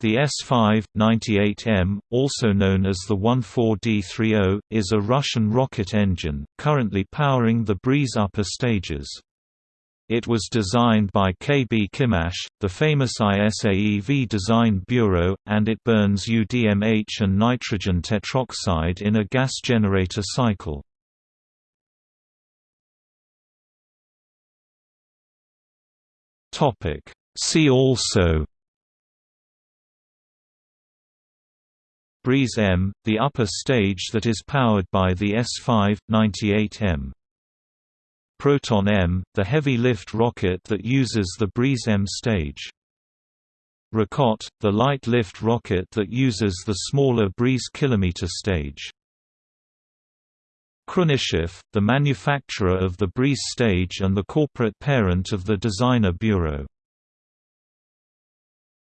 The S-5-98M, also known as the 14D30, is a Russian rocket engine, currently powering the Briz upper stages. It was designed by K. B. KhIMMASH, the famous ISAEV Design Bureau, and it burns UDMH and nitrogen tetroxide in a gas generator cycle. See also Briz M, the upper stage that is powered by the S-5, 98M. Proton M, the heavy lift rocket that uses the Briz M stage. Rokot, the light lift rocket that uses the smaller Briz kilometer stage. Khrunichev, the manufacturer of the Briz stage and the corporate parent of the Designer Bureau.